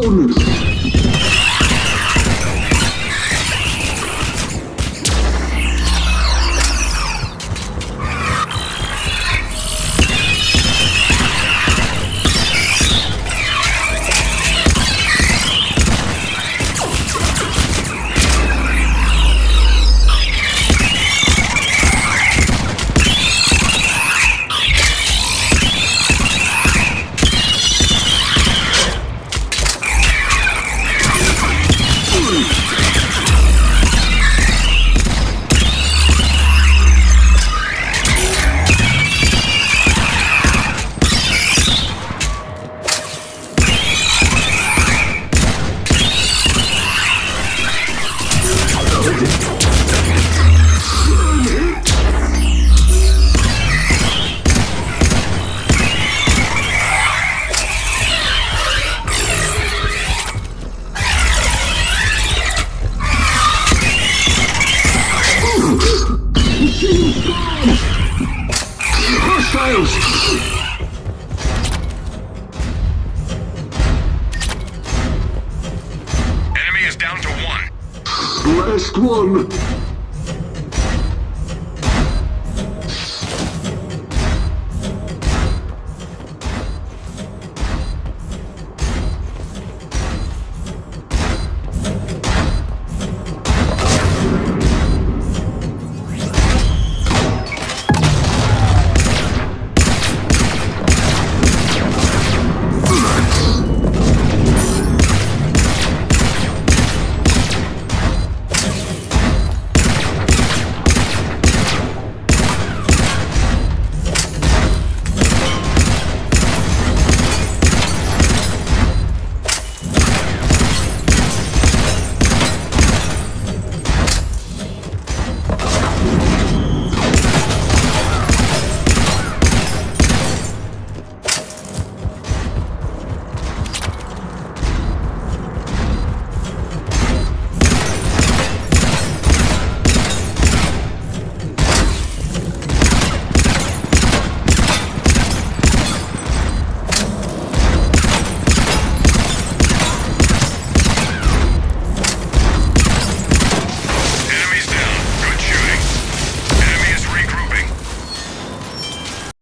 down! Is down to one. Last one!